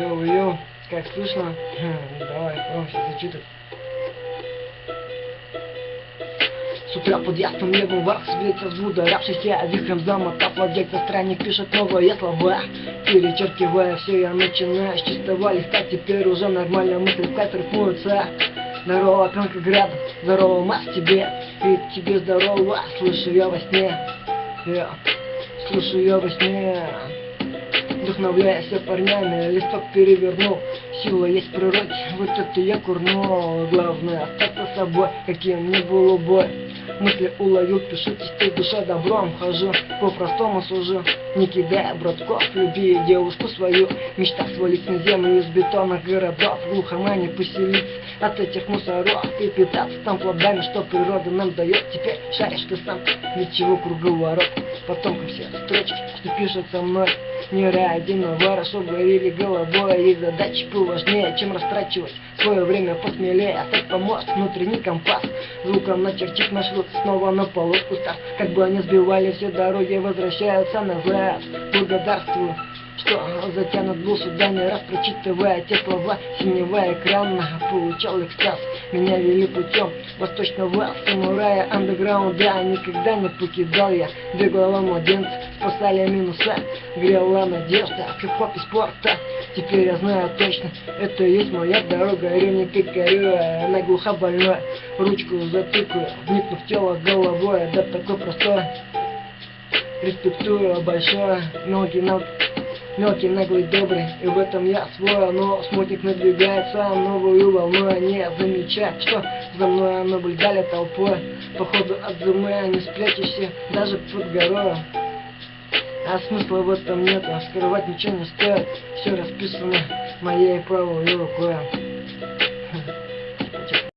Йоу-йоу, как слышно? Давай, пробуем сейчас зачитать. С утра под ясным небом вверх светится взбудоравшийся вихрем замотав владельца странник пишет новые слова Перечеркивая все, я начинаю с чистого листа Теперь уже нормально мысли в кайф рифмуются Здорово, пенка град, здорово, мас тебе И тебе здорово, слышу я во сне Я слышу я во сне Вдохновляясь парнями, листок перевернул Сила есть в природе, вот это я курнул Главное остаться собой, каким ни был бой Мысли уловил, пишу частей душа добром Хожу, по-простому служу Не кидая братков, люби девушку свою Мечта свалить на землю из бетонных городов В глухомане поселиться. От этих мусоров И питаться там плодами, что природа нам дает. Теперь шаришь ты сам, ничего круговорот Потом все строчки, что пишут со мной Не ради навара, что говорили головой И задачи поважнее, чем растрачивать Свое время посмелее, стать помост Внутренний компас, звуком начертить маршрут Снова на полоску старт, как бы они сбивали все дороги Возвращаются назад, благодарствую что затянут был сюда не раз прочитывая те слова синего экрана получал экстаз меня вели путем восточного самурая андеграунда никогда не покидал я. Головы младенца спасали минуса грела надежда хип-хоп и спорта. Теперь я знаю точно это и есть моя дорога. Ревни горю она глуха больной ручку затыкаю вникнув в тело головой да такой простой. Респектую большое ноги на Мелкий, наглый, добрый, и в этом я свой, но смутник надвигается новую волну, не замечая, что за мной наблюдали толпой. Походу от зумы не спрячешься даже под горою. А смысла в этом нет, а скрывать ничего не стоит, все расписано моей правой рукой.